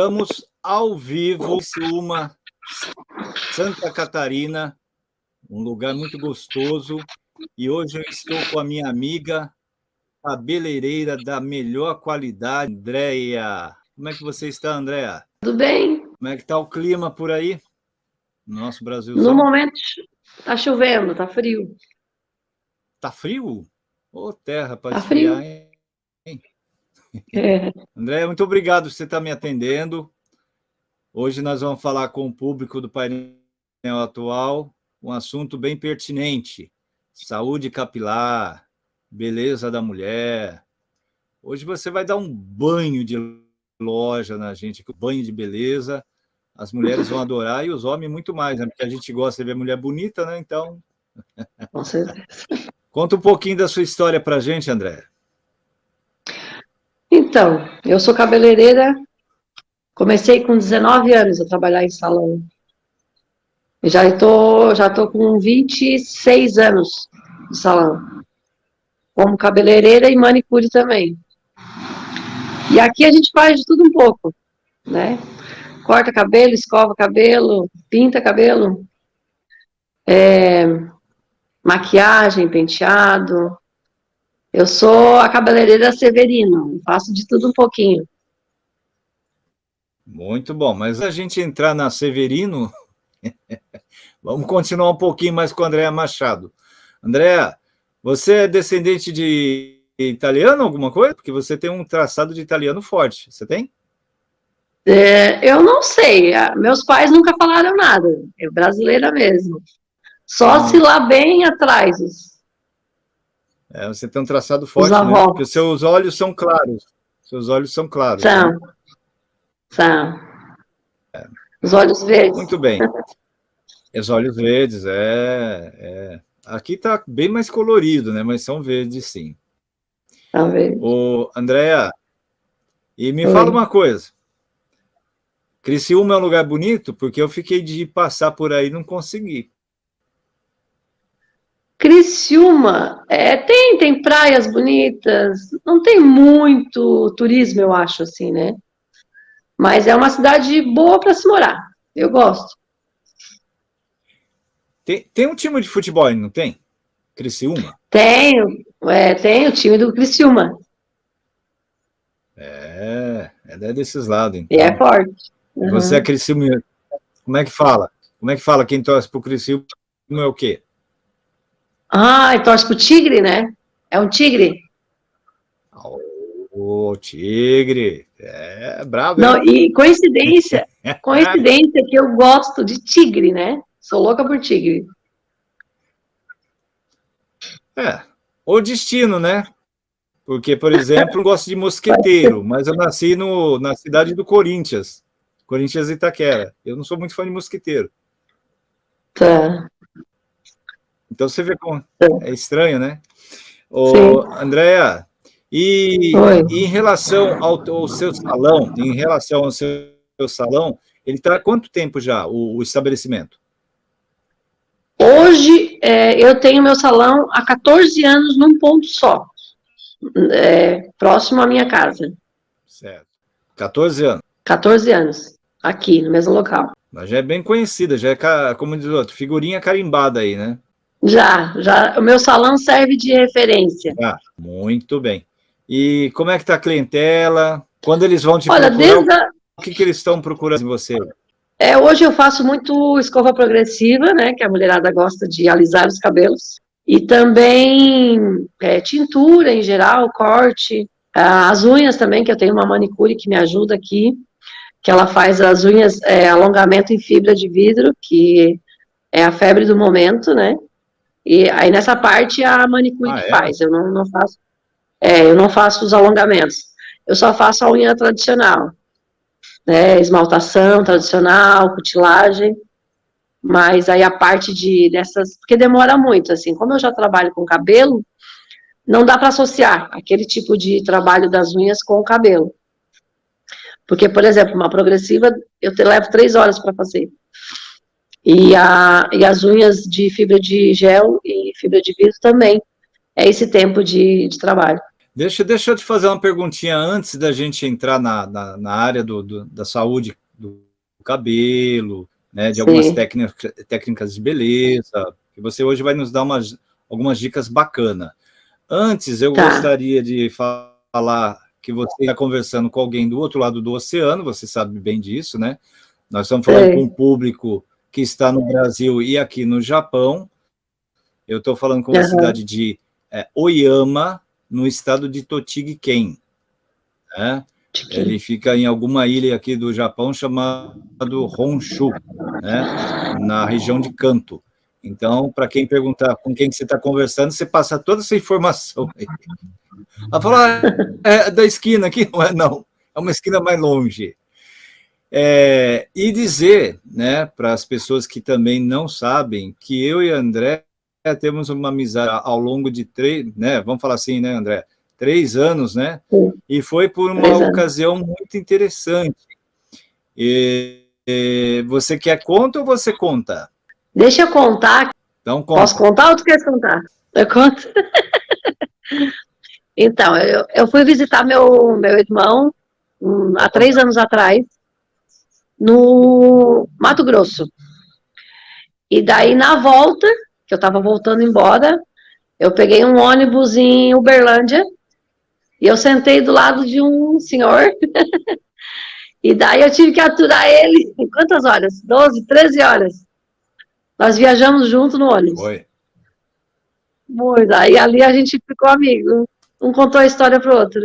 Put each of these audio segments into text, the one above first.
Estamos ao vivo, uma Santa Catarina, um lugar muito gostoso. E hoje eu estou com a minha amiga cabeleireira da melhor qualidade, Andréia. Como é que você está, Andréia? Tudo bem. Como é que está o clima por aí? No nosso Brasil? No momento está chovendo, está frio. Está frio? Ô, oh, terra para tá esfriar, frio. hein? É. André, muito obrigado por você estar me atendendo. Hoje nós vamos falar com o público do painel atual um assunto bem pertinente, saúde capilar, beleza da mulher. Hoje você vai dar um banho de loja na gente, banho de beleza. As mulheres vão adorar e os homens muito mais, né? Porque a gente gosta de ver mulher bonita, né? Então... Com certeza. Conta um pouquinho da sua história para a gente, André. Então, eu sou cabeleireira, comecei com 19 anos a trabalhar em salão. Já estou já tô com 26 anos de salão, como cabeleireira e manicure também. E aqui a gente faz de tudo um pouco, né? Corta cabelo, escova cabelo, pinta cabelo, é, maquiagem, penteado, eu sou a cabeleireira Severino, faço de tudo um pouquinho. Muito bom, mas a gente entrar na Severino, vamos continuar um pouquinho mais com a Andréa Machado. Andréa, você é descendente de italiano, alguma coisa? Porque você tem um traçado de italiano forte, você tem? É, eu não sei, meus pais nunca falaram nada, é brasileira mesmo. Só hum. se lá bem atrás, é, você tem um traçado forte, né? Porque seus olhos são claros. Seus olhos são claros. São. Né? São. É. Os olhos verdes. Muito bem. Os olhos verdes, é, é. Aqui está bem mais colorido, né? Mas são verdes, sim. São verdes. Ô, Andréa, e me Oi. fala uma coisa. Criciúma é um lugar bonito? Porque eu fiquei de passar por aí e não consegui. Criciúma, é, tem, tem praias bonitas, não tem muito turismo, eu acho, assim, né? Mas é uma cidade boa para se morar, eu gosto. Tem, tem um time de futebol, não tem? Criciúma? Tenho, é, tem o time do Criciúma. É, é desses lados, então. E é forte. Uhum. Você é Criciúma, como é que fala? Como é que fala quem torce para o Criciúma é o quê? Ah, torce pro tigre, né? É um tigre? O tigre, é bravo. Não, e coincidência, coincidência que eu gosto de tigre, né? Sou louca por tigre. É, o destino, né? Porque, por exemplo, eu gosto de mosqueteiro, mas eu nasci no, na cidade do Corinthians, Corinthians Itaquera. Eu não sou muito fã de mosqueteiro. Tá. Então você vê como é estranho, né? Ô, Andréa, e, e, em relação ao, ao, seu salão, em relação ao seu, seu salão, ele está há quanto tempo já, o, o estabelecimento? Hoje, é, eu tenho meu salão há 14 anos num ponto só, é, próximo à minha casa. Certo. 14 anos? 14 anos, aqui, no mesmo local. Mas já é bem conhecida, já é, como diz o outro, figurinha carimbada aí, né? Já, já. O meu salão serve de referência. Ah, muito bem. E como é que está a clientela? Quando eles vão te Olha, procurar, a... o que, que eles estão procurando em você? É, hoje eu faço muito escova progressiva, né, que a mulherada gosta de alisar os cabelos, e também é, tintura em geral, corte, as unhas também, que eu tenho uma manicure que me ajuda aqui, que ela faz as unhas, é, alongamento em fibra de vidro, que é a febre do momento, né, e aí nessa parte a manicure ah, que é? faz, eu não, não faço, é, eu não faço os alongamentos, eu só faço a unha tradicional, né, esmaltação tradicional, cutilagem, mas aí a parte de dessas, porque demora muito, assim, como eu já trabalho com cabelo, não dá para associar aquele tipo de trabalho das unhas com o cabelo. Porque, por exemplo, uma progressiva, eu te levo três horas para fazer. E, a, e as unhas de fibra de gel e fibra de vidro também. É esse tempo de, de trabalho. Deixa, deixa eu te fazer uma perguntinha antes da gente entrar na, na, na área do, do, da saúde do cabelo, né, de Sim. algumas técnicas, técnicas de beleza, que você hoje vai nos dar umas, algumas dicas bacanas. Antes, eu tá. gostaria de falar que você está conversando com alguém do outro lado do oceano, você sabe bem disso, né? Nós estamos falando com um público que está no Brasil e aqui no Japão. Eu estou falando com a uhum. cidade de é, Oyama, no estado de Tochigi-ken. Né? Ele fica em alguma ilha aqui do Japão chamado Honshu, né? na região de Kanto. Então, para quem perguntar com quem você está conversando, você passa toda essa informação aí. Ela fala, ah, é da esquina aqui? Não é, não. É uma esquina mais longe. É, e dizer né, para as pessoas que também não sabem que eu e André temos uma amizade ao longo de três, né, vamos falar assim, né, André? Três anos, né? Sim. E foi por uma três ocasião anos. muito interessante. E, e, você quer conta ou você conta? Deixa eu contar. Então, conta. Posso contar ou tu quer contar? Eu conto. então, eu, eu fui visitar meu, meu irmão um, há três anos atrás, no Mato Grosso. E daí, na volta, que eu estava voltando embora, eu peguei um ônibus em Uberlândia, e eu sentei do lado de um senhor, e daí eu tive que aturar ele, em quantas horas? 12, 13 horas. Nós viajamos junto no ônibus. Foi. Muito, aí ali a gente ficou amigo, um contou a história pro outro.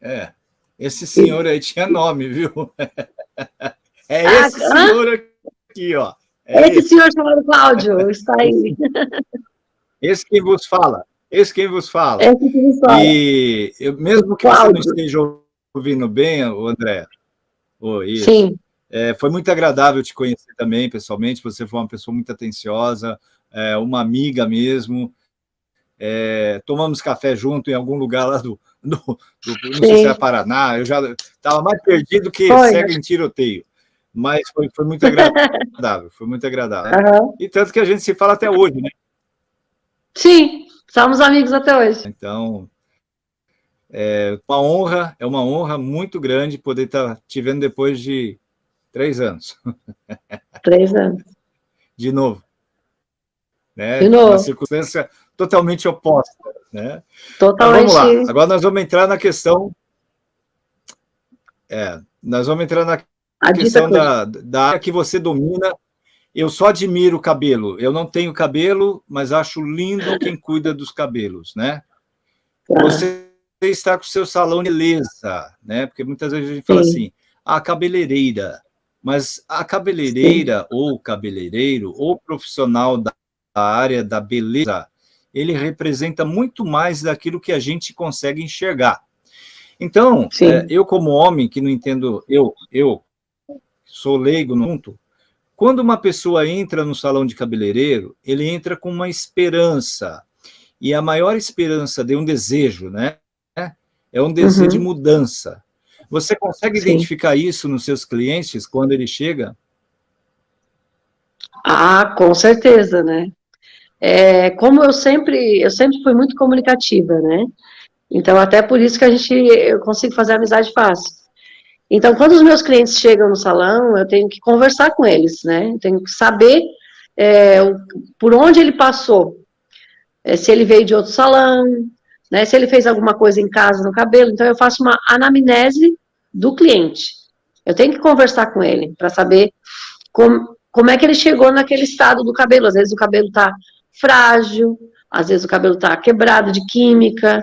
É, esse senhor aí tinha nome, viu? É ah, esse ah, senhor aqui, ó. É esse, esse senhor chamado Cláudio está aí. Esse quem vos fala. Esse quem vos fala. Esse que vos fala. E eu, mesmo que Cláudio. você não esteja ouvindo bem, André, oh, isso, Sim. É, foi muito agradável te conhecer também, pessoalmente. Você foi uma pessoa muito atenciosa, é, uma amiga mesmo. É, tomamos café junto em algum lugar lá do, do, do não sei se é Paraná, eu já estava mais perdido que foi. cego em tiroteio mas foi, foi muito agradável, foi muito agradável. Uhum. E tanto que a gente se fala até hoje, né? Sim, somos amigos até hoje. Então, é uma honra, é uma honra muito grande poder estar te vendo depois de três anos. Três anos. De novo. Né? De novo. Uma circunstância totalmente oposta. Né? Totalmente. Então, vamos lá, agora nós vamos entrar na questão... É, nós vamos entrar na a questão da, da área que você domina, eu só admiro o cabelo. Eu não tenho cabelo, mas acho lindo quem cuida dos cabelos, né? Tá. Você está com o seu salão de beleza, né? Porque muitas vezes a gente fala Sim. assim, a cabeleireira. Mas a cabeleireira, Sim. ou cabeleireiro, ou profissional da área da beleza, ele representa muito mais daquilo que a gente consegue enxergar. Então, é, eu como homem que não entendo, eu, eu sou leigo no assunto, quando uma pessoa entra no salão de cabeleireiro, ele entra com uma esperança, e a maior esperança de um desejo, né? É um desejo uhum. de mudança. Você consegue Sim. identificar isso nos seus clientes quando ele chega? Ah, com certeza, né? É, como eu sempre, eu sempre fui muito comunicativa, né? Então, até por isso que a gente, eu consigo fazer amizade fácil. Então, quando os meus clientes chegam no salão, eu tenho que conversar com eles, né? Eu tenho que saber é, por onde ele passou, é, se ele veio de outro salão, né? Se ele fez alguma coisa em casa no cabelo. Então, eu faço uma anamnese do cliente. Eu tenho que conversar com ele para saber como, como é que ele chegou naquele estado do cabelo. Às vezes o cabelo está frágil, às vezes o cabelo está quebrado de química.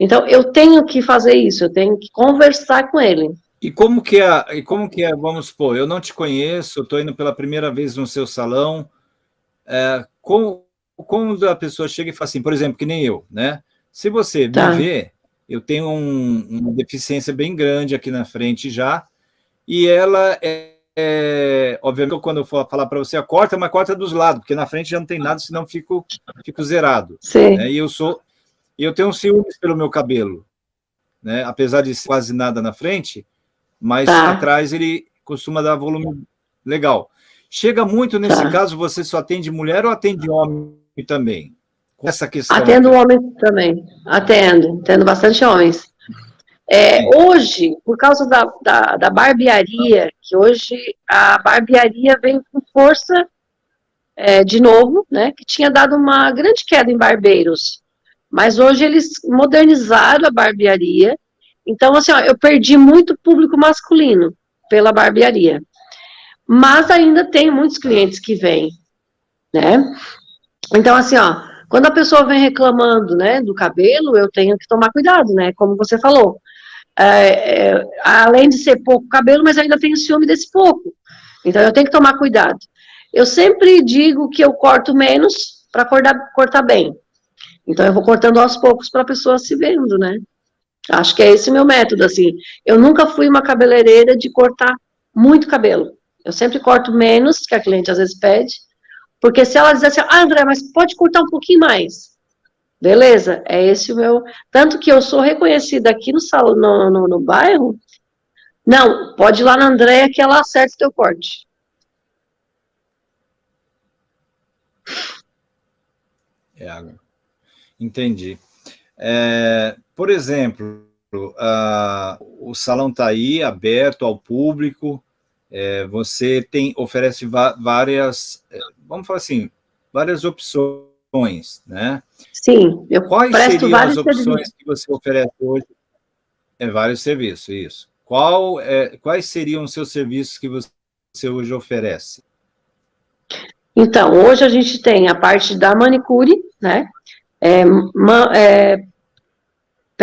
Então, eu tenho que fazer isso, eu tenho que conversar com ele. E como que é, e como que é, vamos supor, eu não te conheço, estou indo pela primeira vez no seu salão, é, como, como a pessoa chega e fala assim, por exemplo, que nem eu, né? Se você tá. me vê, eu tenho um, uma deficiência bem grande aqui na frente já, e ela é, é obviamente, quando eu for falar para você, a corta, mas corta dos lados, porque na frente já não tem nada, senão fico, fico zerado. Sim. Né? E eu sou, eu tenho um ciúmes pelo meu cabelo, né? Apesar de quase nada na frente, mas tá. atrás ele costuma dar volume legal. Chega muito, nesse tá. caso, você só atende mulher ou atende homem também? essa questão? Atendo homens também, atendo, atendo bastante homens. É, hoje, por causa da, da, da, barbearia, que hoje a barbearia vem com força é, de novo, né, que tinha dado uma grande queda em barbeiros, mas hoje eles modernizaram a barbearia, então assim, ó, eu perdi muito público masculino pela barbearia, mas ainda tem muitos clientes que vêm, né, então assim, ó, quando a pessoa vem reclamando, né, do cabelo, eu tenho que tomar cuidado, né, como você falou, é, é, além de ser pouco cabelo, mas ainda tenho ciúme desse pouco, então eu tenho que tomar cuidado. Eu sempre digo que eu corto menos para cortar, cortar bem. Então, eu vou cortando aos poucos para a pessoa se vendo, né? Acho que é esse o meu método, assim. Eu nunca fui uma cabeleireira de cortar muito cabelo. Eu sempre corto menos, que a cliente às vezes pede, porque se ela dizer assim, ah, André, mas pode cortar um pouquinho mais. Beleza, é esse o meu... Tanto que eu sou reconhecida aqui no salão, no, no, no bairro, não, pode ir lá na Andréia que ela acerta o teu corte. É, entendi. É, por exemplo, o salão está aí, aberto ao público, é, você tem, oferece várias, é, vamos falar assim, várias opções, né? Sim, eu Quais seriam as opções serviços. que você oferece hoje? É, vários serviços, isso. Qual, é, quais seriam os seus serviços que você hoje oferece? Então, hoje a gente tem a parte da manicure, né? É, ma, é,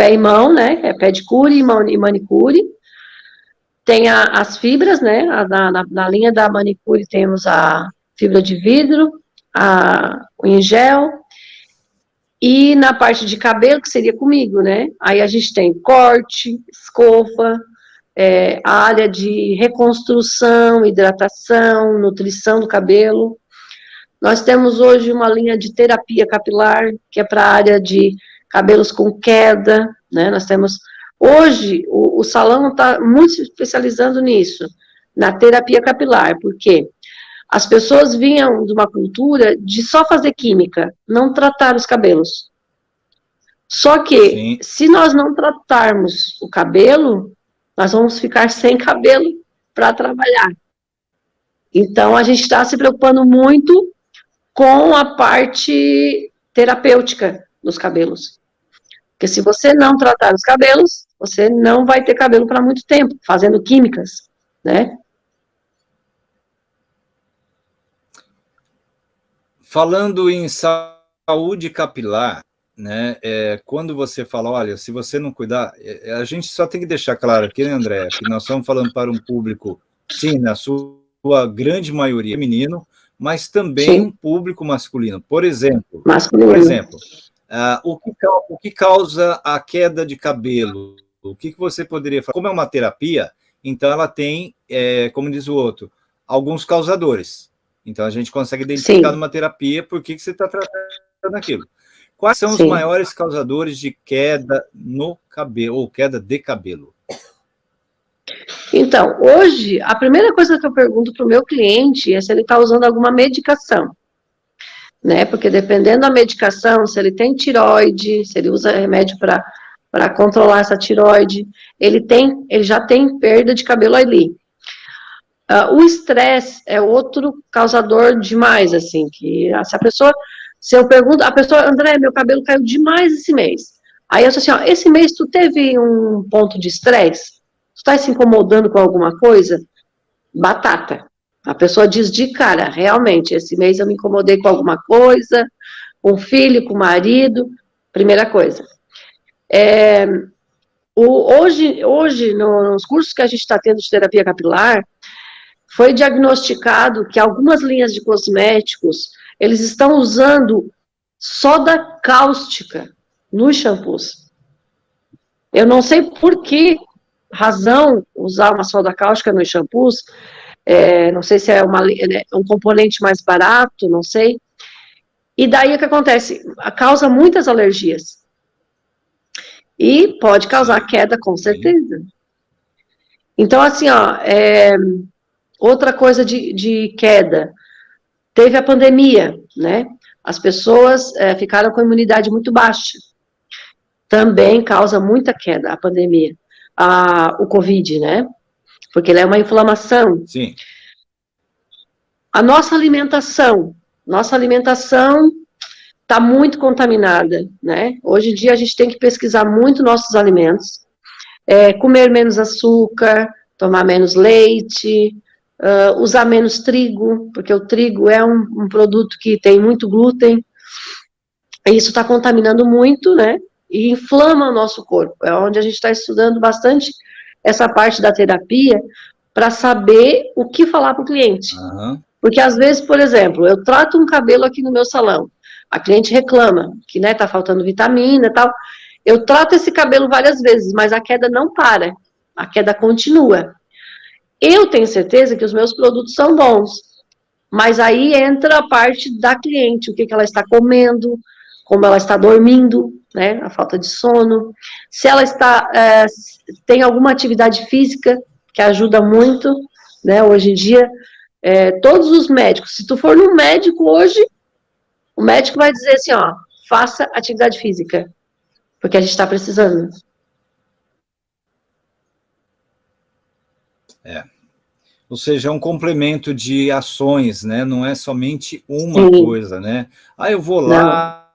pé e mão, né? É pedicure e, manicure. Tem a, as fibras, né? A, na, na, linha da manicure temos a fibra de vidro, a, o em gel, e na parte de cabelo, que seria comigo, né? Aí a gente tem corte, escova, é, a área de reconstrução, hidratação, nutrição do cabelo, nós temos hoje uma linha de terapia capilar, que é para a área de cabelos com queda, né? Nós temos, hoje, o, o salão está muito se especializando nisso, na terapia capilar, porque as pessoas vinham de uma cultura de só fazer química, não tratar os cabelos. Só que, Sim. se nós não tratarmos o cabelo, nós vamos ficar sem cabelo para trabalhar. Então, a gente está se preocupando muito com a parte terapêutica dos cabelos. Porque se você não tratar os cabelos, você não vai ter cabelo para muito tempo, fazendo químicas, né? Falando em saúde capilar, né, é, quando você fala, olha, se você não cuidar, é, a gente só tem que deixar claro aqui, né, André, que nós estamos falando para um público, sim, na sua grande maioria feminino, mas também Sim. um público masculino. Por exemplo, masculino. por exemplo uh, o, que, o que causa a queda de cabelo? O que, que você poderia falar? Como é uma terapia, então ela tem, é, como diz o outro, alguns causadores. Então a gente consegue identificar Sim. numa terapia por que, que você está tratando aquilo. Quais são Sim. os maiores causadores de queda no cabelo, ou queda de cabelo? Então, hoje, a primeira coisa que eu pergunto para o meu cliente é se ele está usando alguma medicação. Né? Porque dependendo da medicação, se ele tem tiroide, se ele usa remédio para controlar essa tiroide, ele, tem, ele já tem perda de cabelo ali. Uh, o estresse é outro causador demais, assim, que se a pessoa, se eu pergunto, a pessoa, André, meu cabelo caiu demais esse mês. Aí eu sou assim, ó, esse mês tu teve um ponto de estresse? está se incomodando com alguma coisa? Batata. A pessoa diz de cara, realmente, esse mês eu me incomodei com alguma coisa, com filho, com marido, primeira coisa. É, o, hoje, hoje, nos cursos que a gente está tendo de terapia capilar, foi diagnosticado que algumas linhas de cosméticos, eles estão usando soda cáustica nos shampoos. Eu não sei por que razão usar uma soda cáustica nos shampoos, é, não sei se é uma, né, um componente mais barato, não sei. E daí o que acontece? Causa muitas alergias. E pode causar queda, com certeza. Então, assim, ó, é, outra coisa de, de queda, teve a pandemia, né? as pessoas é, ficaram com imunidade muito baixa. Também causa muita queda a pandemia, a, o Covid, né? Porque ele é uma inflamação. Sim. A nossa alimentação, nossa alimentação está muito contaminada, né? Hoje em dia a gente tem que pesquisar muito nossos alimentos, é, comer menos açúcar, tomar menos leite, uh, usar menos trigo, porque o trigo é um, um produto que tem muito glúten, e isso está contaminando muito, né? E inflama o nosso corpo. É onde a gente está estudando bastante essa parte da terapia para saber o que falar para o cliente. Uhum. Porque às vezes, por exemplo, eu trato um cabelo aqui no meu salão, a cliente reclama que né, tá faltando vitamina e tal. Eu trato esse cabelo várias vezes, mas a queda não para, a queda continua. Eu tenho certeza que os meus produtos são bons, mas aí entra a parte da cliente, o que, que ela está comendo, como ela está dormindo, né, a falta de sono, se ela está, é, tem alguma atividade física, que ajuda muito, né, hoje em dia, é, todos os médicos, se tu for no médico hoje, o médico vai dizer assim, ó, faça atividade física, porque a gente está precisando. É. Ou seja, é um complemento de ações, né? Não é somente uma Sim. coisa, né? Ah, eu vou lá,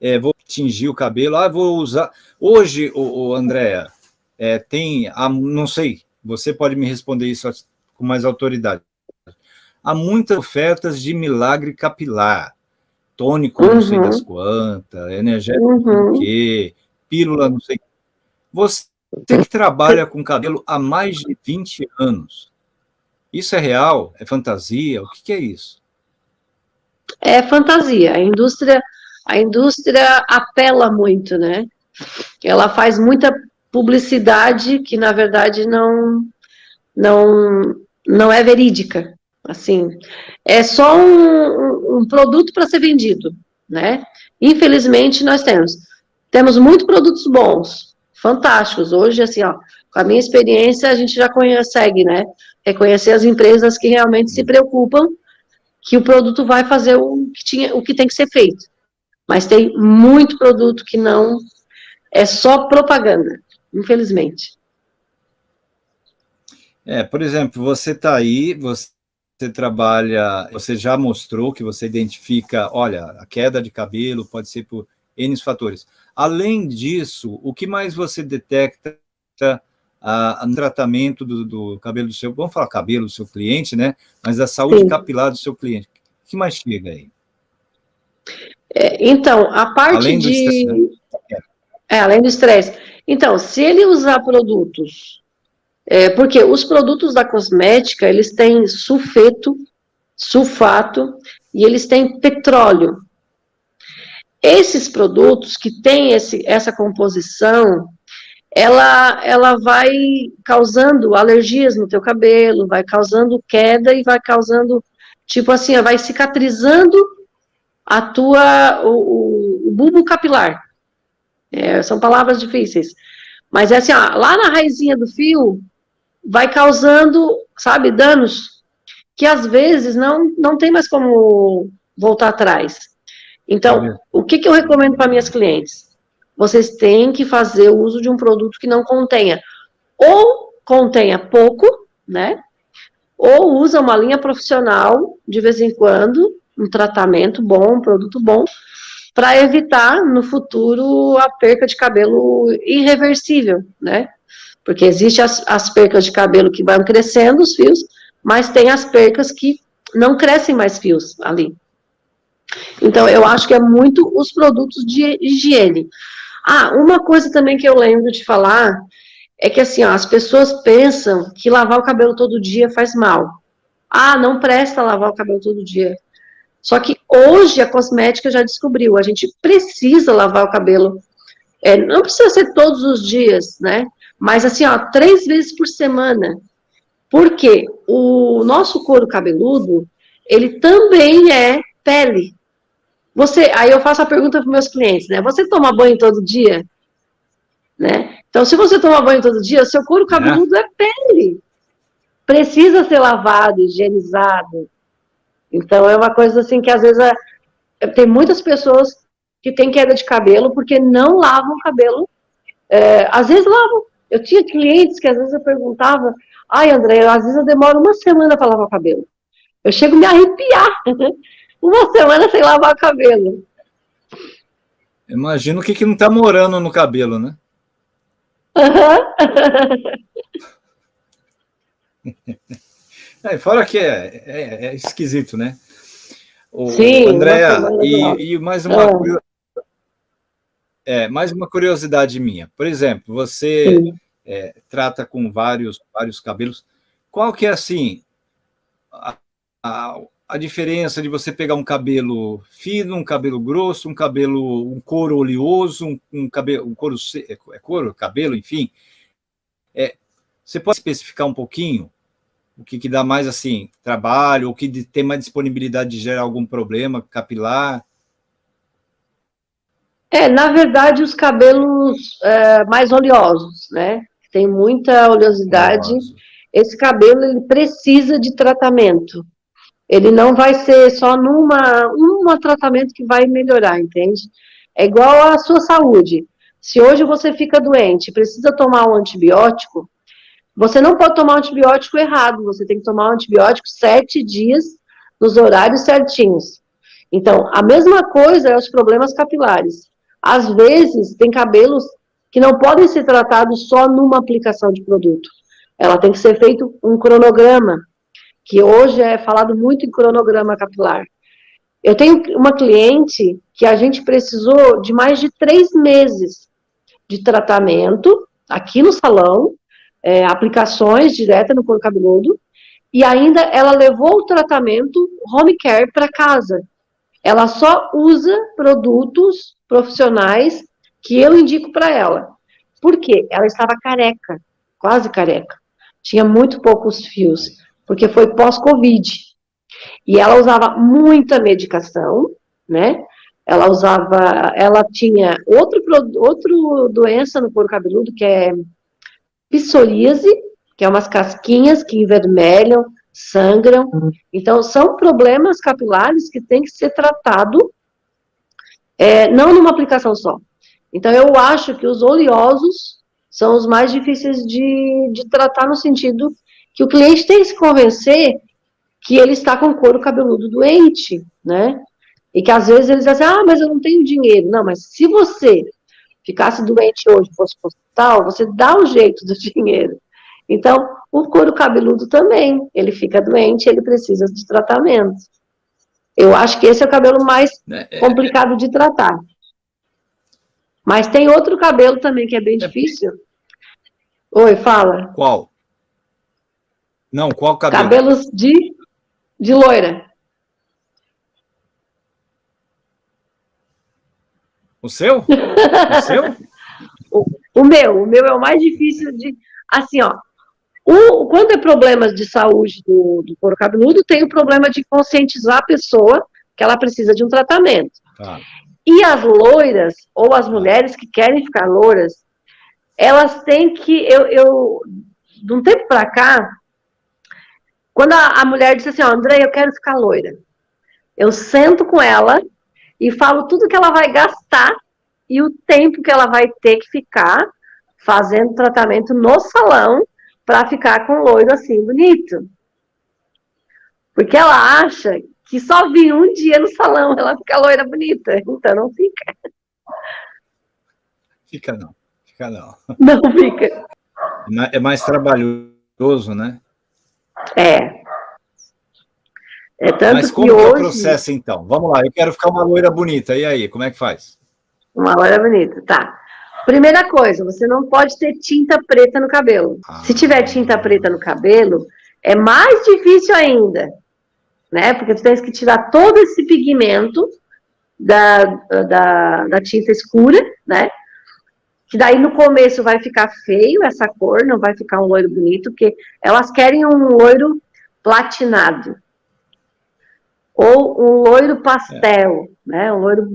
é, vou tingir o cabelo, ah, vou usar... Hoje, o, o Andréa, é, tem, a, não sei, você pode me responder isso com mais autoridade. Há muitas ofertas de milagre capilar, tônico uhum. não sei das uhum. quantas, energético uhum. quê, pílula não sei... Você que trabalha com cabelo há mais de 20 anos, isso é real? É fantasia? O que, que é isso? É fantasia. A indústria, a indústria apela muito, né? Ela faz muita publicidade que, na verdade, não, não, não é verídica. Assim, é só um, um produto para ser vendido, né? Infelizmente, nós temos. Temos muitos produtos bons, fantásticos. Hoje, assim, ó, com a minha experiência, a gente já consegue, né? Reconhecer as empresas que realmente se preocupam que o produto vai fazer o que, tinha, o que tem que ser feito. Mas tem muito produto que não é só propaganda, infelizmente. É, por exemplo, você está aí, você trabalha, você já mostrou que você identifica, olha, a queda de cabelo pode ser por N fatores. Além disso, o que mais você detecta a, no tratamento do, do, cabelo do seu, vamos falar cabelo do seu cliente, né? Mas a saúde Sim. capilar do seu cliente. O que mais chega aí? É, então, a parte além de... Estresse, né? É, além do estresse. Então, se ele usar produtos, é, porque os produtos da cosmética, eles têm sulfeto, sulfato, e eles têm petróleo. Esses produtos que têm esse, essa composição, ela, ela vai causando alergias no teu cabelo, vai causando queda e vai causando, tipo assim, vai cicatrizando a tua, o, o, o bulbo capilar. É, são palavras difíceis. Mas é assim, ó, lá na raizinha do fio, vai causando, sabe, danos que às vezes não, não tem mais como voltar atrás. Então, o que, que eu recomendo para minhas clientes? vocês têm que fazer o uso de um produto que não contenha, ou contenha pouco, né, ou usa uma linha profissional, de vez em quando, um tratamento bom, um produto bom, para evitar, no futuro, a perca de cabelo irreversível, né, porque existe as, as percas de cabelo que vão crescendo, os fios, mas tem as percas que não crescem mais fios ali. Então, eu acho que é muito os produtos de higiene. Ah, uma coisa também que eu lembro de falar é que assim, ó, as pessoas pensam que lavar o cabelo todo dia faz mal. Ah, não presta lavar o cabelo todo dia. Só que hoje a cosmética já descobriu, a gente precisa lavar o cabelo. É, não precisa ser todos os dias, né? Mas assim, ó, três vezes por semana. Porque o nosso couro cabeludo, ele também é pele. Você, aí eu faço a pergunta para meus clientes, né? Você toma banho todo dia? Né? Então, se você toma banho todo dia, seu couro cabeludo é, é pele. Precisa ser lavado, higienizado. Então, é uma coisa assim que às vezes tem muitas pessoas que têm queda de cabelo porque não lavam o cabelo. É, às vezes lavam. Eu tinha clientes que às vezes eu perguntava, ai, André, às vezes eu demoro uma semana para lavar o cabelo. Eu chego a me arrepiar. uma semana sem lavar o cabelo. Imagina o que, que não está morando no cabelo, né? é, fora que é, é, é, esquisito, né? O, Sim, Andréa, e, e, mais uma ah. é, mais uma curiosidade minha. Por exemplo, você é, trata com vários, vários cabelos. Qual que é, assim, a, a, a, diferença de você pegar um cabelo fino, um cabelo grosso, um cabelo, um couro oleoso, um, um cabelo, um couro, é, é couro, cabelo, enfim. É, você pode especificar um pouquinho o que, que dá mais, assim, trabalho, o que tem mais disponibilidade de gerar algum problema capilar? É, na verdade, os cabelos é, mais oleosos, né? Tem muita oleosidade. Oleoso. Esse cabelo, ele precisa de tratamento. Ele não vai ser só numa um tratamento que vai melhorar, entende? É igual à sua saúde. Se hoje você fica doente, precisa tomar um antibiótico, você não pode tomar antibiótico errado, você tem que tomar um antibiótico sete dias, nos horários certinhos. Então, a mesma coisa é os problemas capilares. Às vezes, tem cabelos que não podem ser tratados só numa aplicação de produto. Ela tem que ser feito um cronograma, que hoje é falado muito em cronograma capilar. Eu tenho uma cliente que a gente precisou de mais de três meses de tratamento aqui no salão, é, aplicações diretas no couro cabeludo, e ainda ela levou o tratamento home care para casa. Ela só usa produtos profissionais que eu indico para ela. Por quê? Ela estava careca, quase careca. Tinha muito poucos fios, porque foi pós-Covid. E ela usava muita medicação, né? Ela usava, ela tinha outro, outro doença no couro cabeludo, que é psoríase, que é umas casquinhas que envermelham, sangram. Uhum. Então, são problemas capilares que têm que ser tratado, é, não numa aplicação só. Então, eu acho que os oleosos são os mais difíceis de, de tratar no sentido que o cliente tem que se convencer que ele está com couro cabeludo doente, né? E que às vezes eles dizem, ah, mas eu não tenho dinheiro. Não, mas se você ficasse doente hoje, fosse para o hospital, você dá o jeito do dinheiro. Então, o couro cabeludo também, ele fica doente, ele precisa de tratamento. Eu acho que esse é o cabelo mais é, é, complicado de tratar. Mas tem outro cabelo também que é bem difícil. Oi, fala. Qual? Não, qual cabelo? Cabelos de, de loira. O seu? O seu? o, o, meu, o meu é o mais difícil de... Assim, ó, o, quando é problemas de saúde do, do couro cabeludo, tem o problema de conscientizar a pessoa que ela precisa de um tratamento. Tá. E as loiras, ou as mulheres que querem ficar loiras, elas têm que... Eu, eu de um tempo para cá, quando a, a mulher disse assim, ó, André, eu quero ficar loira. Eu sento com ela e falo tudo que ela vai gastar e o tempo que ela vai ter que ficar fazendo tratamento no salão para ficar com loiro assim bonito. Porque ela acha que só vir um dia no salão ela fica loira bonita, então não fica. Fica não, fica não. Não fica. É mais trabalhoso, né? É, é tanto Mas como que hoje... é o processo, então? Vamos lá, eu quero ficar uma loira bonita, e aí, como é que faz? Uma loira bonita, tá. Primeira coisa, você não pode ter tinta preta no cabelo. Ah. Se tiver tinta preta no cabelo, é mais difícil ainda, né? Porque você tem que tirar todo esse pigmento da, da, da tinta escura, né? Que daí no começo vai ficar feio essa cor, não vai ficar um loiro bonito, porque elas querem um loiro platinado ou um loiro pastel, é. né, um loiro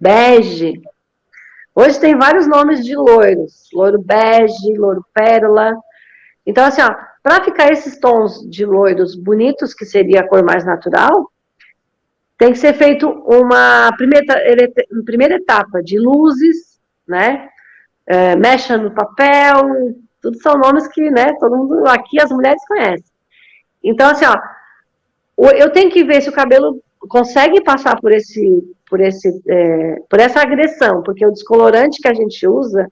bege. Hoje tem vários nomes de loiros, loiro bege, loiro pérola. Então, assim, ó, para ficar esses tons de loiros bonitos, que seria a cor mais natural, tem que ser feito uma primeira, primeira etapa de luzes, né? É, mecha no papel, tudo são nomes que, né, todo mundo aqui, as mulheres conhecem. Então, assim, ó, eu tenho que ver se o cabelo consegue passar por esse, por esse, é, por essa agressão, porque o descolorante que a gente usa,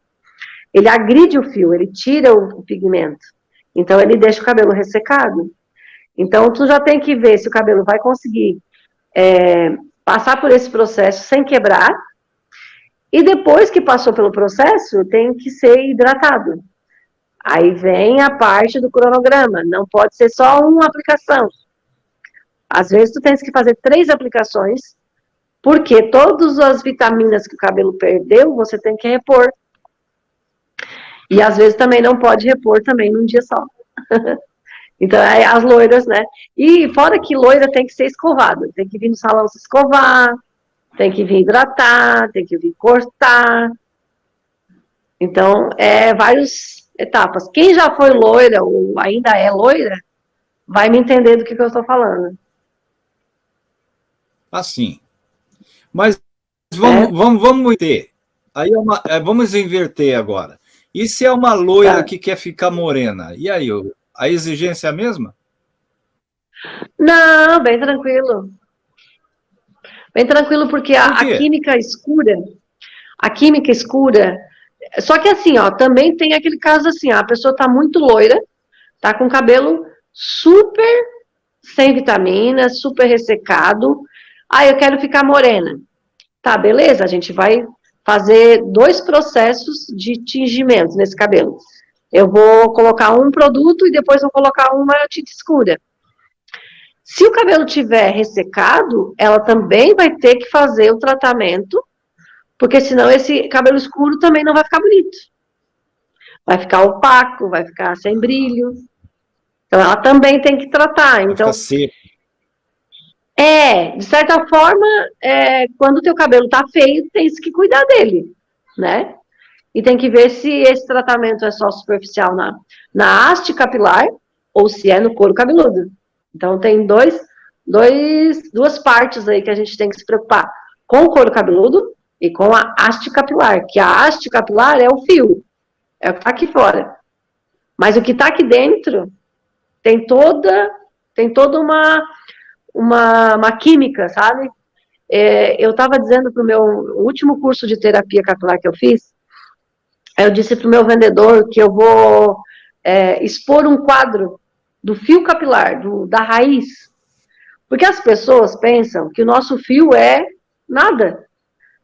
ele agride o fio, ele tira o, o pigmento. Então, ele deixa o cabelo ressecado. Então, tu já tem que ver se o cabelo vai conseguir é, passar por esse processo sem quebrar, e depois que passou pelo processo, tem que ser hidratado. Aí vem a parte do cronograma, não pode ser só uma aplicação. Às vezes tu tens que fazer três aplicações, porque todas as vitaminas que o cabelo perdeu, você tem que repor. E às vezes também não pode repor também num dia só. então, é as loiras, né? E fora que loira tem que ser escovada, tem que vir no salão se escovar, tem que vir hidratar, tem que vir cortar. Então, é várias etapas. Quem já foi loira ou ainda é loira, vai me entender do que, que eu estou falando. Assim. Mas vamos, é. vamos, vamos ter. Aí é uma, é, vamos inverter agora. E se é uma loira tá. que quer ficar morena? E aí, a exigência é a mesma? Não, bem tranquilo. Bem tranquilo, porque a, a química escura, a química escura, só que assim, ó, também tem aquele caso assim, ó, a pessoa tá muito loira, tá com cabelo super sem vitaminas, super ressecado, ah, eu quero ficar morena. Tá, beleza, a gente vai fazer dois processos de tingimento nesse cabelo. Eu vou colocar um produto e depois vou colocar uma tinta escura. Se o cabelo tiver ressecado, ela também vai ter que fazer o tratamento, porque senão esse cabelo escuro também não vai ficar bonito. Vai ficar opaco, vai ficar sem brilho. Então, ela também tem que tratar. Então, seco. É, de certa forma, é, quando o teu cabelo tá feio, tem que cuidar dele, né? E tem que ver se esse tratamento é só superficial na, na haste capilar ou se é no couro cabeludo. Então, tem dois, dois, duas partes aí que a gente tem que se preocupar. Com o couro cabeludo e com a haste capilar, que a haste capilar é o fio, é o que tá aqui fora. Mas o que tá aqui dentro tem toda, tem toda uma uma, uma química, sabe? É, eu estava dizendo para o meu último curso de terapia capilar que eu fiz, eu disse para o meu vendedor que eu vou é, expor um quadro do fio capilar, do, da raiz. Porque as pessoas pensam que o nosso fio é nada.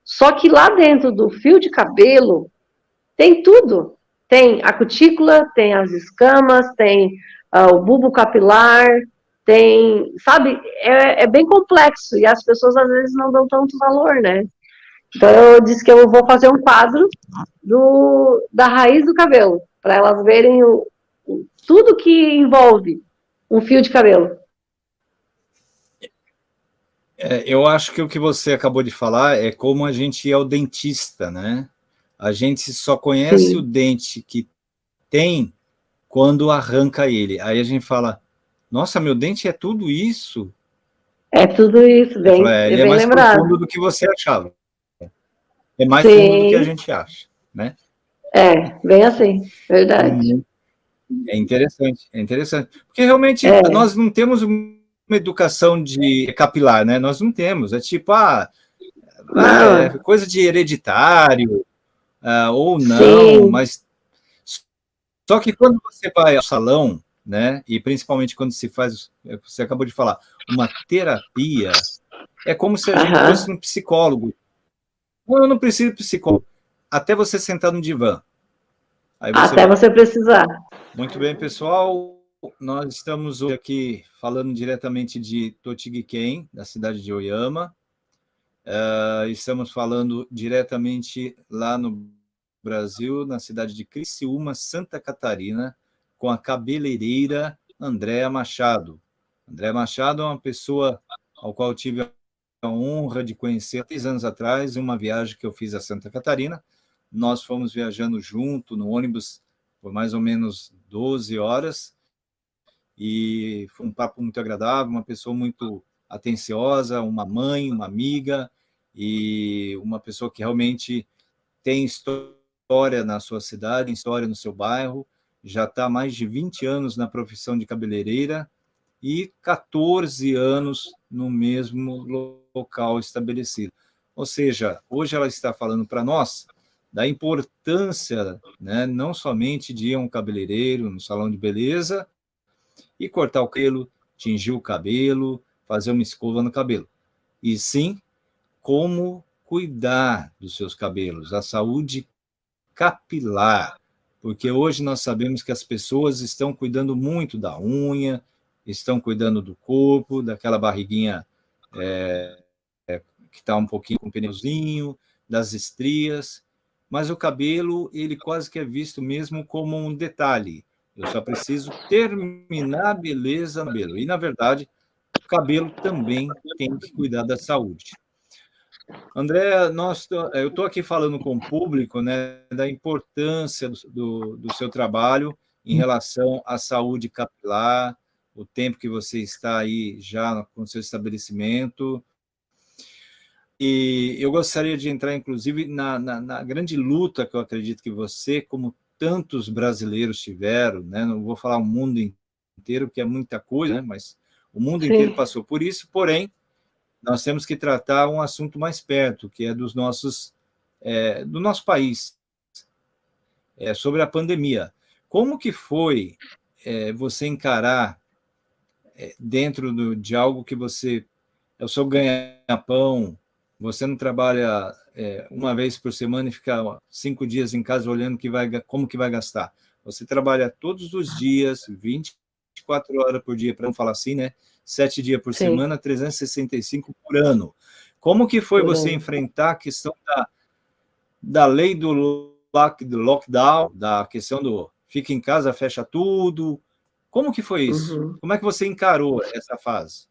Só que lá dentro do fio de cabelo tem tudo. Tem a cutícula, tem as escamas, tem uh, o bulbo capilar, tem, sabe, é, é, bem complexo e as pessoas às vezes não dão tanto valor, né? Então eu disse que eu vou fazer um quadro do, da raiz do cabelo, para elas verem o, o, tudo que envolve um fio de cabelo. É, eu acho que o que você acabou de falar é como a gente é o dentista, né? A gente só conhece Sim. o dente que tem quando arranca ele. Aí a gente fala, nossa, meu dente é tudo isso? É tudo isso, bem, falei, é, ele é mais lembrado. profundo do que você achava. É mais Sim. profundo do que a gente acha, né? É, bem assim, verdade. Uhum. É interessante, é interessante. Porque realmente é. nós não temos uma educação de capilar, né? Nós não temos. É tipo, ah, ah é coisa de hereditário, ah, ou não, Sim. mas... Só que quando você vai ao salão, né? E principalmente quando se faz, você acabou de falar, uma terapia, é como se a gente uhum. fosse um psicólogo. Eu não preciso de psicólogo, até você sentar no divã. Você até vai. você precisar. Muito bem, pessoal. Nós estamos hoje aqui falando diretamente de Totiguiquém, da cidade de Oyama. Uh, estamos falando diretamente lá no Brasil, na cidade de Criciúma, Santa Catarina, com a cabeleireira Andréa Machado. Andréa Machado é uma pessoa ao qual tive a honra de conhecer três anos atrás, em uma viagem que eu fiz a Santa Catarina. Nós fomos viajando junto no ônibus por mais ou menos 12 horas, e foi um papo muito agradável, uma pessoa muito atenciosa, uma mãe, uma amiga e uma pessoa que realmente tem história na sua cidade, história no seu bairro, já está há mais de 20 anos na profissão de cabeleireira e 14 anos no mesmo local estabelecido. Ou seja, hoje ela está falando para nós da importância, né, não somente de ir a um cabeleireiro, no salão de beleza, e cortar o cabelo, tingir o cabelo, fazer uma escova no cabelo. E sim, como cuidar dos seus cabelos, a saúde capilar, porque hoje nós sabemos que as pessoas estão cuidando muito da unha, estão cuidando do corpo, daquela barriguinha é, é, que está um pouquinho com pneuzinho, das estrias, mas o cabelo, ele quase que é visto mesmo como um detalhe. Eu só preciso terminar a beleza no cabelo. E, na verdade, o cabelo também tem que cuidar da saúde. André, nós, eu estou aqui falando com o público né, da importância do, do, do, seu trabalho em relação à saúde capilar, o tempo que você está aí já com o seu estabelecimento. E eu gostaria de entrar, inclusive, na, na, na grande luta que eu acredito que você, como tantos brasileiros tiveram, né? não vou falar o mundo inteiro, porque é muita coisa, né? mas o mundo Sim. inteiro passou por isso, porém, nós temos que tratar um assunto mais perto, que é dos nossos, é, do nosso país, é, sobre a pandemia. Como que foi é, você encarar é, dentro do, de algo que você é o seu ganha-pão, você não trabalha é, uma vez por semana e fica cinco dias em casa olhando que vai, como que vai gastar. Você trabalha todos os dias, 24 horas por dia, para não falar assim, né? Sete dias por Sim. semana, 365 por ano. Como que foi você enfrentar a questão da, da lei do, lock, do lockdown, da questão do fica em casa, fecha tudo? Como que foi isso? Uhum. Como é que você encarou essa fase?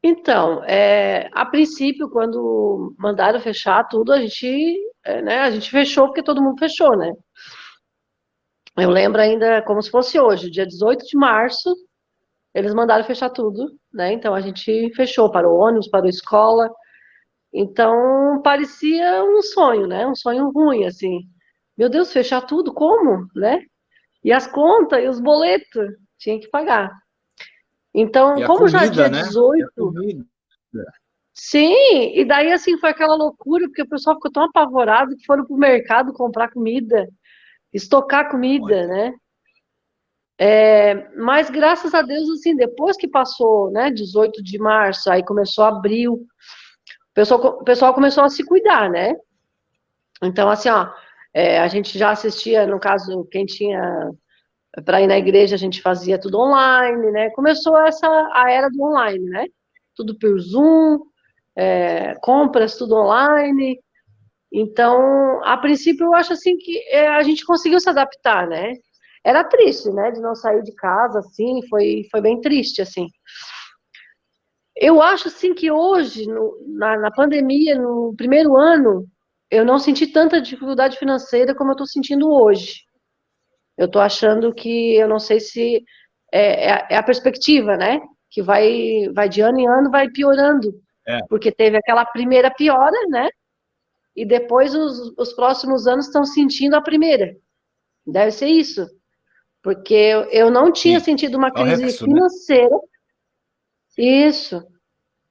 Então, é, a princípio, quando mandaram fechar tudo, a gente, é, né, a gente fechou porque todo mundo fechou, né? Eu lembro ainda como se fosse hoje, dia 18 de março, eles mandaram fechar tudo, né? Então a gente fechou, para o ônibus, para a escola. Então parecia um sonho, né? Um sonho ruim, assim. Meu Deus, fechar tudo, como, né? E as contas e os boletos, tinha que pagar. Então, como comida, já dia né? 18. Sim, e daí assim foi aquela loucura, porque o pessoal ficou tão apavorado que foram para o mercado comprar comida, estocar comida, Olha. né? É, mas graças a Deus, assim, depois que passou, né, 18 de março, aí começou abril, o pessoal, o pessoal começou a se cuidar, né? Então, assim, ó, é, a gente já assistia, no caso, quem tinha para ir na igreja a gente fazia tudo online, né? Começou essa a era do online, né? Tudo por Zoom, é, compras tudo online. Então, a princípio, eu acho assim que é, a gente conseguiu se adaptar, né? Era triste, né? De não sair de casa, assim, foi, foi bem triste, assim. Eu acho, assim, que hoje, no, na, na pandemia, no primeiro ano, eu não senti tanta dificuldade financeira como eu estou sentindo hoje. Eu estou achando que, eu não sei se é, é, é, a perspectiva, né? Que vai, vai de ano em ano, vai piorando. É. Porque teve aquela primeira piora, né? E depois os, os próximos anos estão sentindo a primeira. Deve ser isso. Porque eu, eu não tinha Sim. sentido uma crise né? financeira. Né? Isso.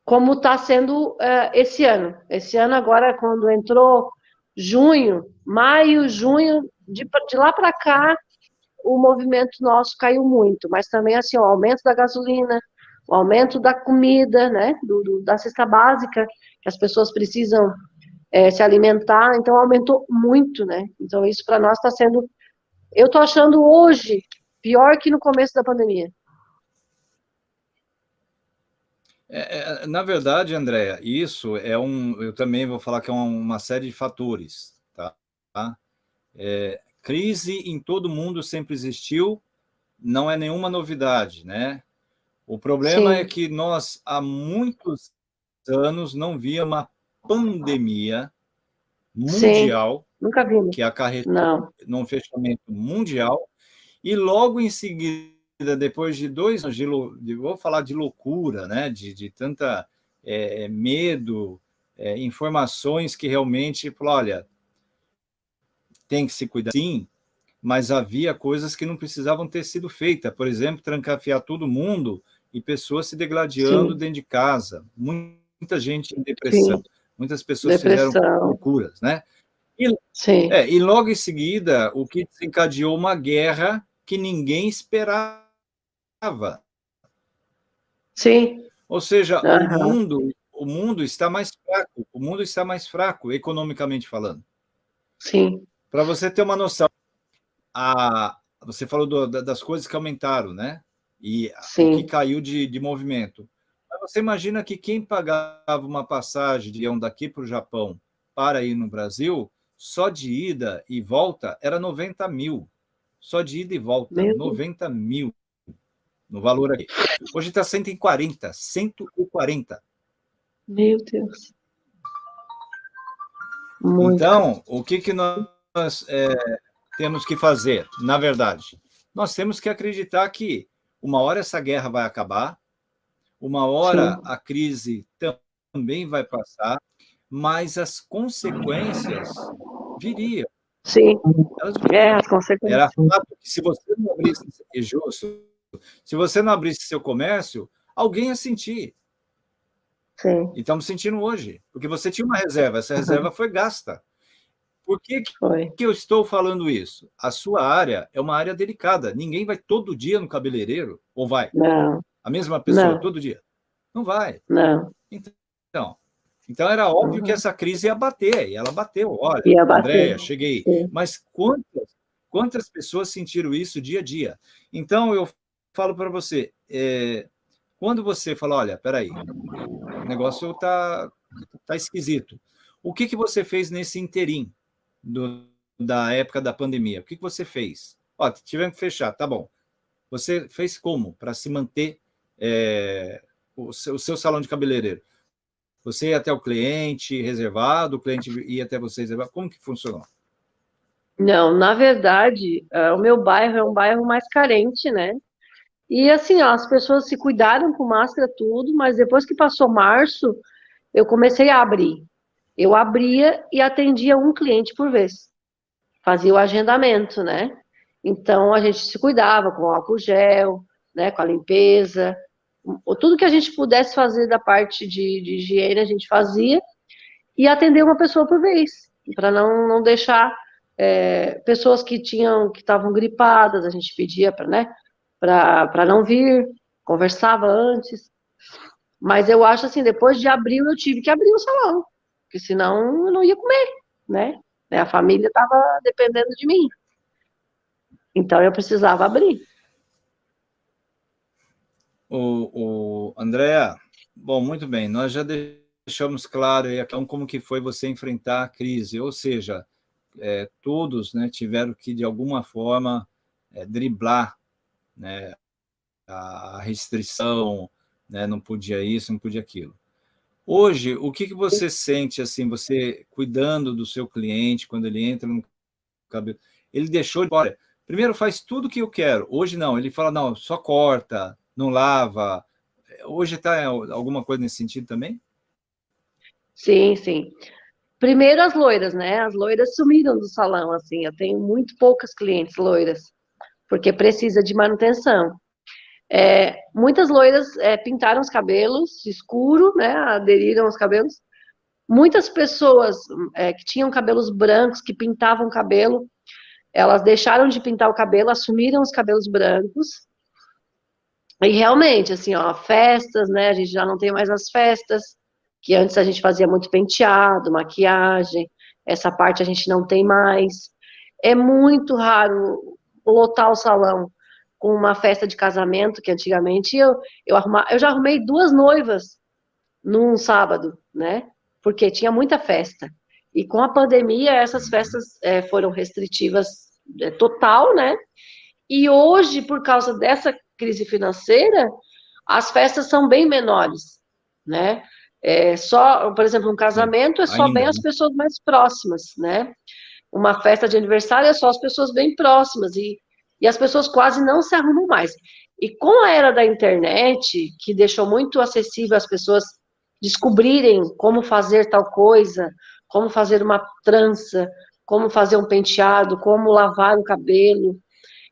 Como está sendo uh, esse ano. Esse ano, agora, quando entrou junho, maio, junho, de, de lá para cá, o movimento nosso caiu muito, mas também assim, o aumento da gasolina, o aumento da comida, né, do, do da cesta básica, que as pessoas precisam é, se alimentar, então aumentou muito, né, então isso para nós está sendo, eu estou achando hoje pior que no começo da pandemia. É, é, na verdade, Andréa, isso é um, eu também vou falar que é uma série de fatores, tá? É, Crise em todo mundo sempre existiu, não é nenhuma novidade, né? O problema Sim. é que nós, há muitos anos, não via uma pandemia mundial nunca vimos. que acarretou não. num fechamento mundial, e logo em seguida depois de dois anos de, de vou falar de loucura, né, de, de tanta é, medo, é, informações que realmente, olha, tem que se cuidar, sim, mas havia coisas que não precisavam ter sido feitas, por exemplo, trancafiar todo mundo e pessoas se degladiando sim. dentro de casa, muita gente em depressão, sim. muitas pessoas depressão. fizeram loucuras, né? E, é, e logo em seguida, o que desencadeou uma guerra que ninguém esperava. Sim. Ou seja, uhum. o, mundo, o mundo está mais fraco, o mundo está mais fraco, economicamente falando. Sim. Para você ter uma noção, a, você falou do, das coisas que aumentaram, né? E Sim. o que caiu de, de movimento. Mas você imagina que quem pagava uma passagem de um daqui para o Japão para ir no Brasil, só de ida e volta era 90 mil. Só de ida e volta, Meu 90 Deus. mil no valor aqui. Hoje está 140, 140. Meu Deus. Muito. Então, o que, que nós é, temos que fazer, na verdade? Nós temos que acreditar que uma hora essa guerra vai acabar, uma hora Sim. a crise também vai passar, mas as consequências viriam. Sim, é, as consequências. Era fato que se você não abrisse, justo, se você não abrisse seu comércio, alguém ia sentir. Sim. E estamos sentindo hoje, porque você tinha uma reserva, essa reserva uhum. foi gasta. Por que, que eu estou falando isso? A sua área é uma área delicada. Ninguém vai todo dia no cabeleireiro, ou vai? Não. A mesma pessoa não. todo dia? Não vai. Não. Então, então era óbvio uhum. que essa crise ia bater, e ela bateu. Olha, ia Andréia, cheguei. Sim. Mas quantas, quantas pessoas sentiram isso dia a dia? Então, eu falo para você, é, quando você fala, olha, peraí, o negócio está tá esquisito. O que, que você fez nesse interim do, da época da pandemia? O que, que você fez? Ó, tivemos que fechar, tá bom. Você fez como para se manter é, o, seu, o seu salão de cabeleireiro? Você ia até o cliente reservado, o cliente ia até você reservado? Como que funcionou? Não, na verdade, uh, o meu bairro é um bairro mais carente, né? E assim, ó, as pessoas se cuidaram com máscara, tudo, mas depois que passou março, eu comecei a abrir. Eu abria e atendia um cliente por vez. Fazia o agendamento, né? Então, a gente se cuidava com álcool gel, né, com a limpeza, tudo que a gente pudesse fazer da parte de, de higiene, a gente fazia, e atender uma pessoa por vez, para não, não deixar é, pessoas que tinham, que estavam gripadas, a gente pedia para, né, não vir, conversava antes, mas eu acho assim, depois de abril eu tive que abrir o salão, porque senão eu não ia comer, né, a família estava dependendo de mim, então eu precisava abrir. O, o Andréa, bom, muito bem, nós já deixamos claro aí como que foi você enfrentar a crise, ou seja, é, todos né, tiveram que, de alguma forma, é, driblar né, a restrição, né, não podia isso, não podia aquilo. Hoje, o que, que você sente, assim, você cuidando do seu cliente, quando ele entra no cabelo, ele deixou de... Olha, primeiro faz tudo o que eu quero, hoje não, ele fala, não, só corta, não lava. Hoje está alguma coisa nesse sentido também? Sim, sim. Primeiro as loiras, né? As loiras sumiram do salão, assim. Eu tenho muito poucas clientes loiras, porque precisa de manutenção. É, muitas loiras é, pintaram os cabelos escuro, né? Aderiram os cabelos. Muitas pessoas é, que tinham cabelos brancos, que pintavam o cabelo, elas deixaram de pintar o cabelo, assumiram os cabelos brancos e realmente, assim, ó, festas, né? A gente já não tem mais as festas, que antes a gente fazia muito penteado, maquiagem, essa parte a gente não tem mais. É muito raro lotar o salão com uma festa de casamento, que antigamente eu, eu, arruma, eu já arrumei duas noivas num sábado, né? Porque tinha muita festa. E com a pandemia, essas festas é, foram restritivas é, total, né? E hoje, por causa dessa crise financeira, as festas são bem menores, né? É só, por exemplo, um casamento é só Ainda, bem as pessoas mais próximas, né? Uma festa de aniversário é só as pessoas bem próximas e, e as pessoas quase não se arrumam mais. E com a era da internet, que deixou muito acessível as pessoas descobrirem como fazer tal coisa, como fazer uma trança, como fazer um penteado, como lavar o cabelo.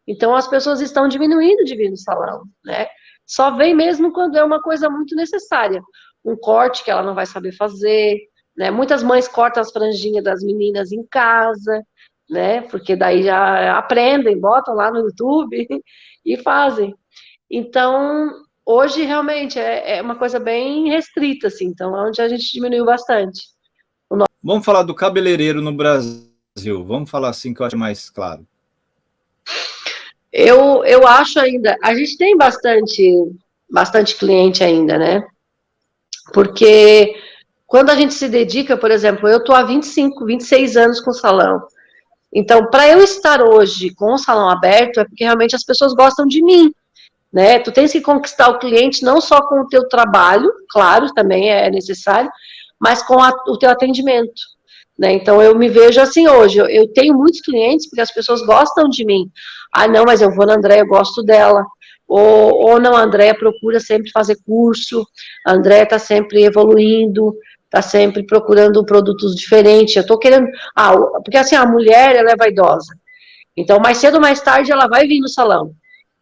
Então, as pessoas estão diminuindo de vir no salão, né? Só vem mesmo quando é uma coisa muito necessária. Um corte que ela não vai saber fazer, né? Muitas mães cortam as franjinhas das meninas em casa, né? Porque daí já aprendem, botam lá no YouTube e fazem. Então, hoje realmente é, é uma coisa bem restrita, assim, então é onde a gente diminuiu bastante. Vamos falar do cabeleireiro no Brasil, vamos falar assim que eu acho mais claro. Eu, eu acho ainda, a gente tem bastante, bastante cliente ainda, né? Porque quando a gente se dedica, por exemplo, eu estou há 25, 26 anos com o salão. Então, para eu estar hoje com o salão aberto, é porque realmente as pessoas gostam de mim né? Tu tens que conquistar o cliente não só com o teu trabalho, claro, também é necessário, mas com a, o teu atendimento, né? Então eu me vejo assim hoje, eu, eu, tenho muitos clientes porque as pessoas gostam de mim. Ah, não, mas eu vou na Andréia, eu gosto dela. Ou, ou não, a Andréia procura sempre fazer curso, a Andréia está sempre evoluindo, está sempre procurando produtos diferentes. Eu estou querendo. Ah, porque assim, a mulher ela é vaidosa. Então, mais cedo ou mais tarde, ela vai vir no salão.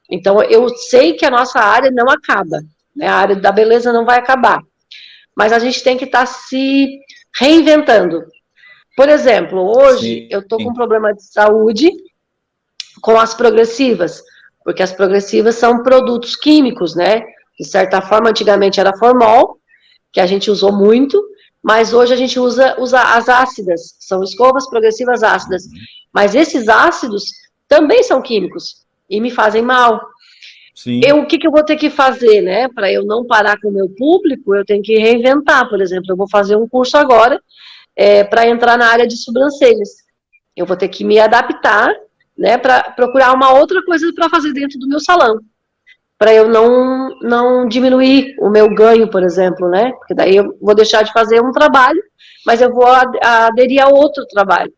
Então, eu sei que a nossa área não acaba, né? a área da beleza não vai acabar, mas a gente tem que estar tá se reinventando. Por exemplo, hoje sim, eu estou com um problema de saúde com as progressivas, porque as progressivas são produtos químicos, né? De certa forma, antigamente era formol, que a gente usou muito, mas hoje a gente usa, usa as ácidas, são escovas progressivas ácidas. Mas esses ácidos também são químicos e me fazem mal. Sim. Eu, o que, que eu vou ter que fazer, né? Para eu não parar com o meu público, eu tenho que reinventar. Por exemplo, eu vou fazer um curso agora é, para entrar na área de sobrancelhas. Eu vou ter que me adaptar, né? Para procurar uma outra coisa para fazer dentro do meu salão. Para eu não, não diminuir o meu ganho, por exemplo, né? Porque daí eu vou deixar de fazer um trabalho, mas eu vou aderir a outro trabalho.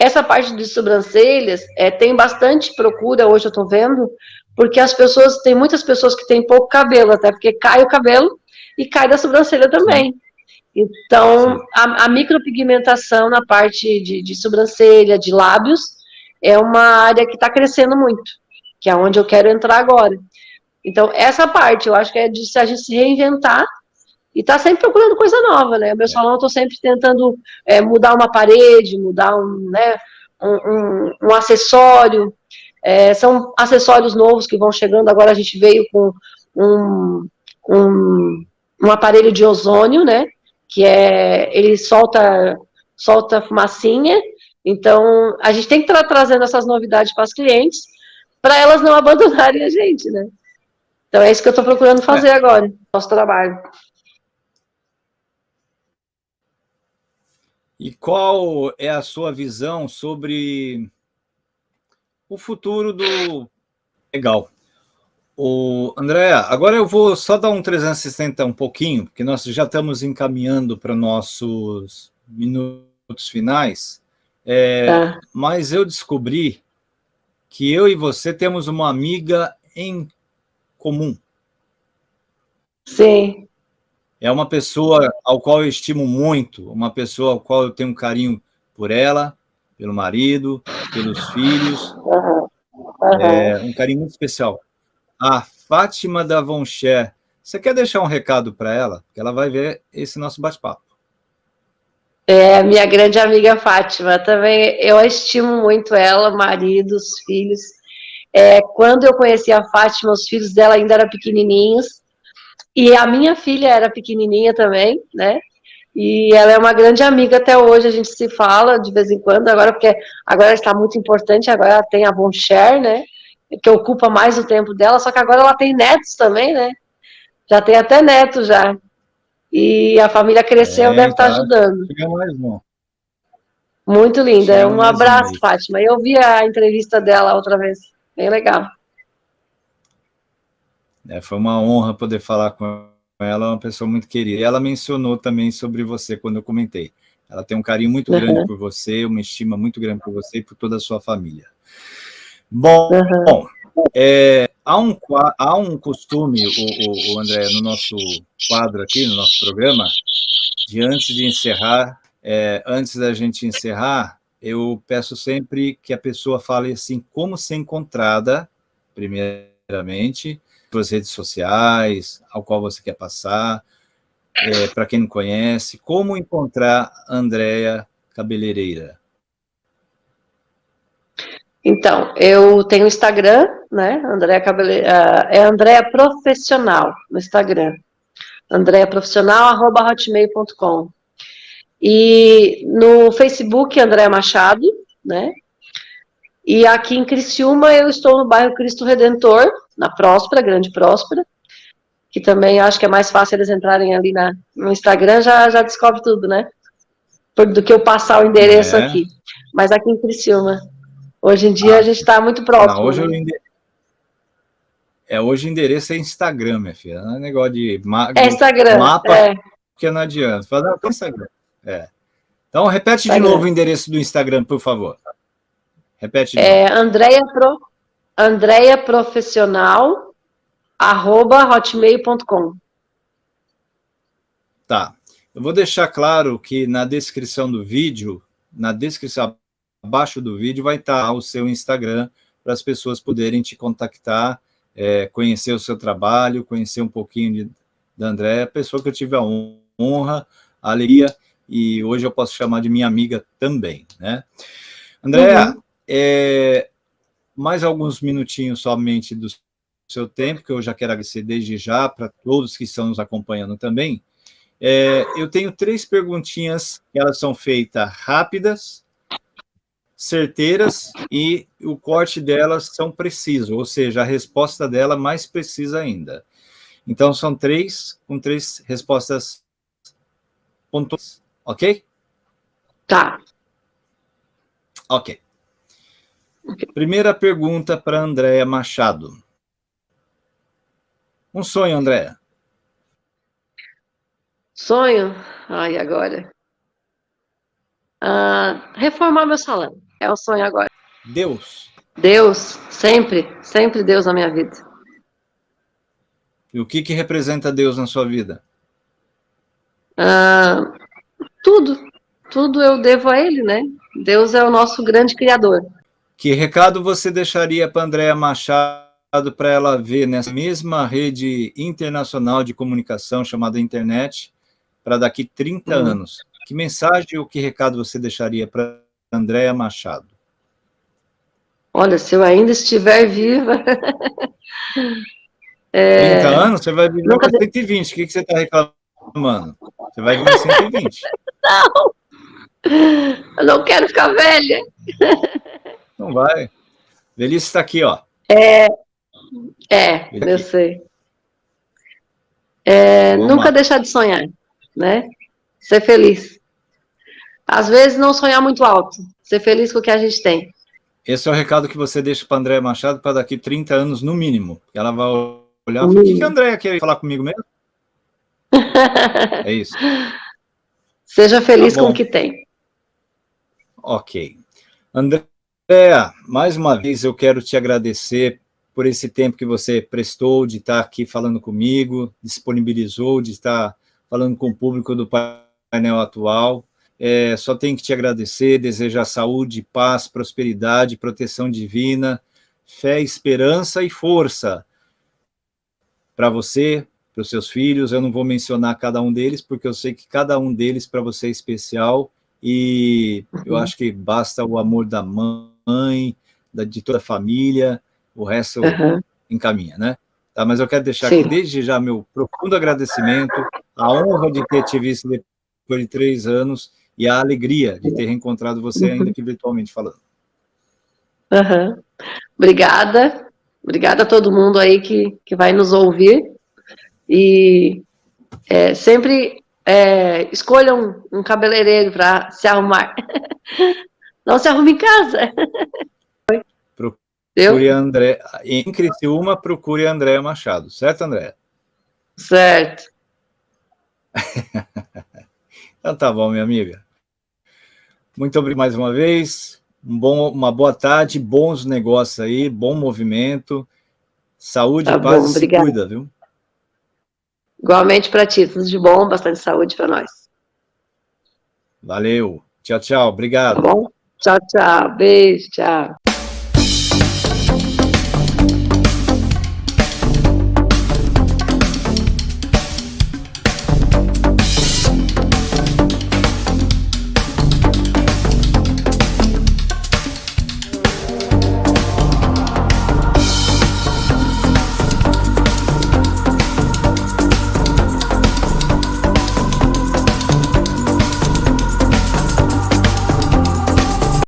Essa parte de sobrancelhas é, tem bastante procura, hoje eu estou vendo, porque as pessoas, tem muitas pessoas que têm pouco cabelo, até porque cai o cabelo e cai da sobrancelha também. Então, a, a micropigmentação na parte de, de, sobrancelha, de lábios, é uma área que está crescendo muito, que é onde eu quero entrar agora. Então, essa parte, eu acho que é de se a gente se reinventar e está sempre procurando coisa nova, né? O meu é. salão eu estou sempre tentando é, mudar uma parede, mudar um, né, um, um, um acessório. É, são acessórios novos que vão chegando. Agora a gente veio com um, um, um aparelho de ozônio, né? Que é ele solta solta fumacinha. Então a gente tem que estar trazendo essas novidades para as clientes para elas não abandonarem a gente, né? Então é isso que eu estou procurando fazer é. agora, nosso trabalho. E qual é a sua visão sobre o futuro do... Legal. O Andréa, agora eu vou só dar um 360 um pouquinho, porque nós já estamos encaminhando para nossos minutos finais, é, tá. mas eu descobri que eu e você temos uma amiga em comum. Sim. É uma pessoa ao qual eu estimo muito, uma pessoa ao qual eu tenho um carinho por ela, pelo marido, pelos filhos. Uhum. Uhum. É, um carinho muito especial. A Fátima da Voncher. Você quer deixar um recado para ela? Porque ela vai ver esse nosso bate-papo. É, minha grande amiga Fátima, também eu estimo muito ela, marido, os filhos. É, quando eu conheci a Fátima, os filhos dela ainda eram pequenininhos, e a minha filha era pequenininha também, né? E ela é uma grande amiga até hoje, a gente se fala de vez em quando, agora porque agora está muito importante, agora ela tem a Boncher, né? Que ocupa mais o tempo dela, só que agora ela tem netos também, né? Já tem até netos já. E a família cresceu, é, deve tá. estar ajudando. Mais um. Muito linda. um abraço, um Fátima. Eu vi a entrevista dela outra vez. Bem legal. É, foi uma honra poder falar com ela, é uma pessoa muito querida. E ela mencionou também sobre você quando eu comentei. Ela tem um carinho muito uhum. grande por você, uma estima muito grande por você e por toda a sua família. Bom, uhum. bom é, há, um, há um costume, o, o, André, no nosso quadro aqui, no nosso programa, de antes de encerrar, é, antes da gente encerrar, eu peço sempre que a pessoa fale assim, como ser encontrada, primeiramente, suas redes sociais, ao qual você quer passar, é, para quem não conhece, como encontrar Andréia Cabeleireira? Então, eu tenho Instagram, né, Andréia Cabeleireira, é Andréia Profissional no Instagram, Andréia Profissional, arroba hotmail.com. E no Facebook, Andréia Machado, né, e aqui em Criciúma, eu estou no bairro Cristo Redentor, na Próspera, Grande Próspera, que também acho que é mais fácil eles entrarem ali na, no Instagram, já, já descobre tudo, né? Do que eu passar o endereço é. aqui. Mas aqui em Criciúma. Hoje em dia ah, a gente está muito próximo. Não, hoje né? endereço... É, hoje o endereço é Instagram, minha filha. Não é negócio de, ma... é Instagram, mapa, é. porque não adianta. Não, Instagram. É. Então, repete Instagram. de novo o endereço do Instagram, por favor. Repete de é, novo. Andréia Pro... Andréia Profissional arroba hotmail.com. Tá. Eu vou deixar claro que na descrição do vídeo, na descrição abaixo do vídeo vai estar o seu Instagram para as pessoas poderem te contactar, é, conhecer o seu trabalho, conhecer um pouquinho de, da Andréa, pessoa que eu tive a honra, a alegria, e hoje eu posso chamar de minha amiga também, né? Andréa, uhum. é, mais alguns minutinhos somente do seu tempo, que eu já quero agradecer desde já para todos que estão nos acompanhando também. É, eu tenho três perguntinhas, elas são feitas rápidas, certeiras e o corte delas são preciso, ou seja, a resposta dela mais precisa ainda. Então, são três, com três respostas pontuais, ok? Tá. Ok. Primeira pergunta para Andréa Machado. Um sonho, Andréa. Sonho? Ai, agora. Ah, reformar meu salão. É o sonho agora. Deus. Deus, sempre, sempre Deus na minha vida. E o que, que representa Deus na sua vida? Ah, tudo. Tudo eu devo a Ele, né? Deus é o nosso grande Criador. Que recado você deixaria para Andréa Machado para ela ver nessa mesma rede internacional de comunicação chamada internet para daqui 30 uhum. anos? Que mensagem ou que recado você deixaria para Andréa Machado? Olha, se eu ainda estiver viva... é... 30 anos? Você vai viver Nunca... 120. O que, que você está reclamando? Você vai viver 120. Não! Eu não quero ficar velha. Não vai. Velhice está aqui, ó. É, é, eu sei. É, nunca deixar de sonhar, né? Ser feliz. Às vezes não sonhar muito alto, ser feliz com o que a gente tem. Esse é o recado que você deixa para André Machado para daqui 30 anos, no mínimo. Ela vai olhar e falar, o que, que a Andréia quer falar comigo mesmo? é isso. Seja feliz tá com o que tem. Ok. Andréa, mais uma vez eu quero te agradecer por esse tempo que você prestou de estar aqui falando comigo, disponibilizou de estar falando com o público do painel atual. É, só tenho que te agradecer, desejar saúde, paz, prosperidade, proteção divina, fé, esperança e força para você, para os seus filhos. Eu não vou mencionar cada um deles, porque eu sei que cada um deles para você é especial e eu uhum. acho que basta o amor da mãe, da, de toda a família, o resto uhum. encaminha, né? Tá, mas eu quero deixar Sim. aqui desde já meu profundo agradecimento, a honra de ter te visto depois de três anos e a alegria de ter reencontrado você, ainda que virtualmente falando. Uhum. Obrigada, obrigada a todo mundo aí que, que vai nos ouvir, e é, sempre é, escolham um, um cabeleireiro para se arrumar, não se arrume em casa. Procure André, em Criciúma, procure André Machado, certo, André? Certo. então tá bom, minha amiga. Muito obrigado mais uma vez. Um bom, uma boa tarde, bons negócios aí, bom movimento. Saúde, tá paz bom, e se cuida, viu? Igualmente para ti, tudo de bom, bastante saúde para nós. Valeu. Tchau, tchau. Obrigado. Tá bom? Tchau, tchau. Beijo, tchau.